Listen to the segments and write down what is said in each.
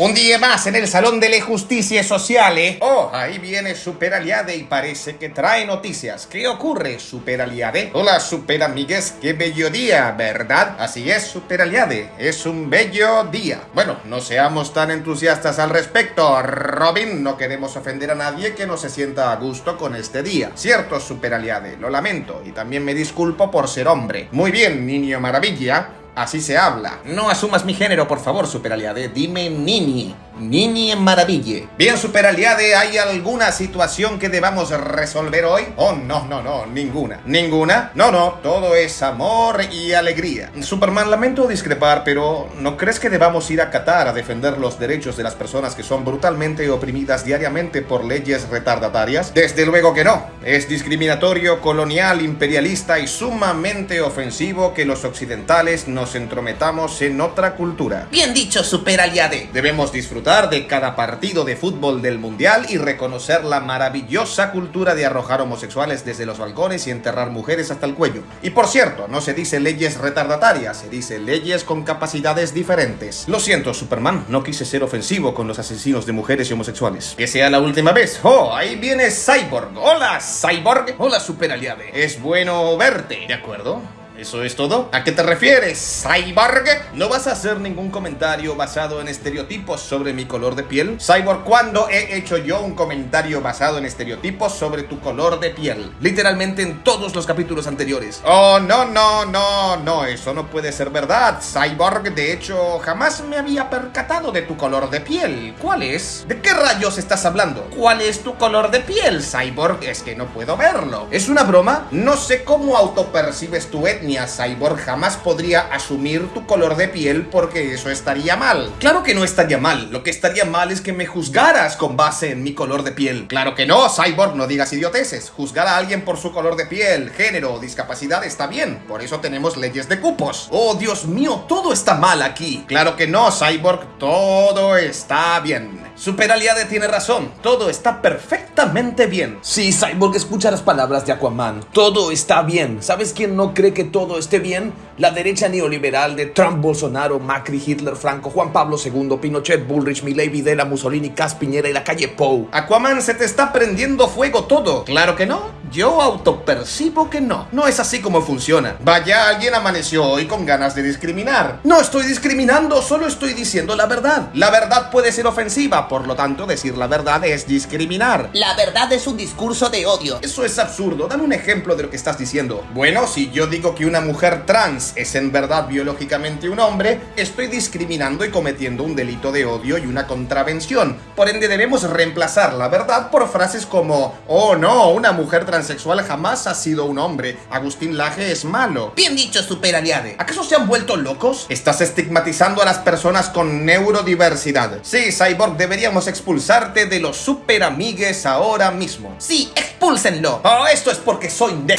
Un día más en el Salón de la Justicia Social, ¿eh? Oh, ahí viene Super Aliade y parece que trae noticias. ¿Qué ocurre, Super Aliade? Hola, Super Amigues, qué bello día, ¿verdad? Así es, Super Aliade, es un bello día. Bueno, no seamos tan entusiastas al respecto, Robin. No queremos ofender a nadie que no se sienta a gusto con este día. Cierto, Super Aliade, lo lamento y también me disculpo por ser hombre. Muy bien, niño maravilla. Así se habla. No asumas mi género, por favor, superaliade. Dime Nini. Nini en maraville. Bien, superaliade, ¿hay alguna situación que debamos resolver hoy? Oh, no, no, no, ninguna. ¿Ninguna? No, no, todo es amor y alegría. Superman, lamento discrepar, pero ¿no crees que debamos ir a Qatar a defender los derechos de las personas que son brutalmente oprimidas diariamente por leyes retardatarias? Desde luego que no. Es discriminatorio, colonial, imperialista y sumamente ofensivo que los occidentales nos entrometamos en otra cultura. Bien dicho, superaliade. Debemos disfrutar de cada partido de fútbol del mundial y reconocer la maravillosa cultura de arrojar homosexuales desde los balcones y enterrar mujeres hasta el cuello. Y por cierto, no se dice leyes retardatarias, se dice leyes con capacidades diferentes. Lo siento, Superman, no quise ser ofensivo con los asesinos de mujeres y homosexuales. Que sea la última vez. Oh, ahí viene Cyborg. Hola, Cyborg. Hola, superaliade. Es bueno verte. ¿De acuerdo? ¿Eso es todo? ¿A qué te refieres, Cyborg? ¿No vas a hacer ningún comentario basado en estereotipos sobre mi color de piel? Cyborg, ¿cuándo he hecho yo un comentario basado en estereotipos sobre tu color de piel? Literalmente en todos los capítulos anteriores. Oh, no, no, no, no, eso no puede ser verdad, Cyborg. De hecho, jamás me había percatado de tu color de piel. ¿Cuál es? ¿De qué rayos estás hablando? ¿Cuál es tu color de piel, Cyborg? Es que no puedo verlo. ¿Es una broma? No sé cómo autopercibes tu etnia Cyborg jamás podría asumir tu color de piel porque eso estaría mal. Claro que no estaría mal, lo que estaría mal es que me juzgaras con base en mi color de piel. Claro que no, Cyborg, no digas idioteces. Juzgar a alguien por su color de piel, género o discapacidad está bien, por eso tenemos leyes de cupos. Oh, Dios mío, todo está mal aquí. Claro que no, Cyborg, todo está bien. Super Aliade tiene razón, todo está perfectamente bien. Sí, Cyborg escucha las palabras de Aquaman. Todo está bien. ¿Sabes quién no cree que todo esté bien? La derecha neoliberal de Trump, Bolsonaro, Macri, Hitler, Franco, Juan Pablo II, Pinochet, Bullrich, Milei, Videla, Mussolini, Cas Piñera y la calle Pou. Aquaman, se te está prendiendo fuego todo. Claro que no. Yo autopercibo que no. No es así como funciona. Vaya, alguien amaneció hoy con ganas de discriminar. No estoy discriminando, solo estoy diciendo la verdad. La verdad puede ser ofensiva, por lo tanto, decir la verdad es discriminar. La verdad es un discurso de odio. Eso es absurdo. Dame un ejemplo de lo que estás diciendo. Bueno, si yo digo que una mujer trans es en verdad biológicamente un hombre, estoy discriminando y cometiendo un delito de odio y una contravención. Por ende, debemos reemplazar la verdad por frases como, oh no, una mujer transexual jamás ha sido un hombre. Agustín Laje es malo. Bien dicho, superaliade. ¿Acaso se han vuelto locos? Estás estigmatizando a las personas con neurodiversidad. Sí, Cyborg, deberíamos expulsarte de los super amigues ahora mismo. Sí, expúlsenlo. Oh, esto es porque soy de...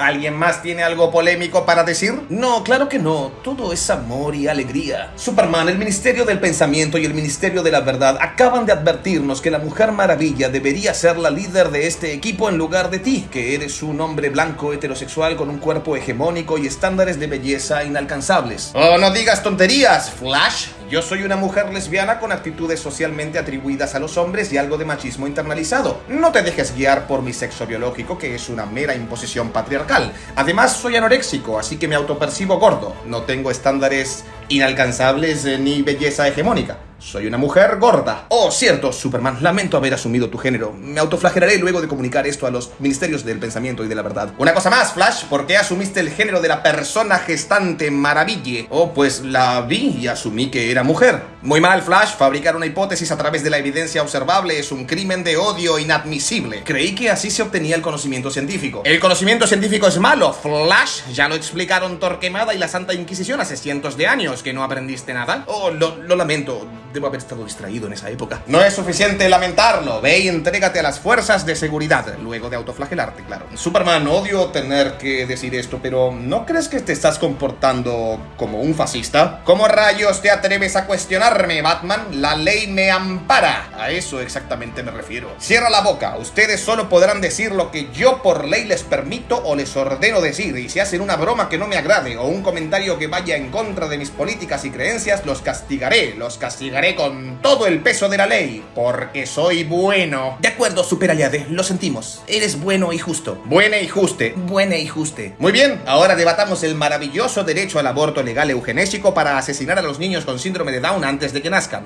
¿Alguien más tiene algo polémico para decir? No, claro que no. Todo es amor y alegría. Superman, el Ministerio del Pensamiento y el Ministerio de la Verdad acaban de advertirnos que la Mujer Maravilla debería ser la líder de este equipo en lugar de ti, que eres un hombre blanco heterosexual con un cuerpo hegemónico y estándares de belleza inalcanzables. Oh, no digas tonterías, Flash. Yo soy una mujer lesbiana con actitudes socialmente atribuidas a los hombres y algo de machismo internalizado. No te dejes guiar por mi sexo biológico, que es una mera imposición patriarcal. Además, soy anoréxico, así que me autopercibo gordo. No tengo estándares inalcanzables eh, ni belleza hegemónica. Soy una mujer gorda. Oh, cierto, Superman, lamento haber asumido tu género. Me autoflagelaré luego de comunicar esto a los ministerios del pensamiento y de la verdad. Una cosa más, Flash, ¿por qué asumiste el género de la persona gestante maraville? Oh, pues la vi y asumí que era mujer. Muy mal, Flash, fabricar una hipótesis a través de la evidencia observable es un crimen de odio inadmisible. Creí que así se obtenía el conocimiento científico. El conocimiento científico es malo, Flash. Ya lo explicaron Torquemada y la Santa Inquisición hace cientos de años que no aprendiste nada. Oh, lo, lo lamento. Debo haber estado distraído en esa época. No es suficiente lamentarlo. Ve y entrégate a las fuerzas de seguridad, luego de autoflagelarte, claro. Superman, odio tener que decir esto, pero ¿no crees que te estás comportando como un fascista? ¿Cómo rayos te atreves a cuestionarme, Batman? La ley me ampara. A eso exactamente me refiero. Cierra la boca. Ustedes solo podrán decir lo que yo por ley les permito o les ordeno decir. Y si hacen una broma que no me agrade o un comentario que vaya en contra de mis políticas y creencias, los castigaré. Los castigaré con todo el peso de la ley, porque soy bueno. De acuerdo, superaliade, lo sentimos. Eres bueno y justo. Buena y juste. Buena y juste. Muy bien, ahora debatamos el maravilloso derecho al aborto legal eugenésico para asesinar a los niños con síndrome de Down antes de que nazcan.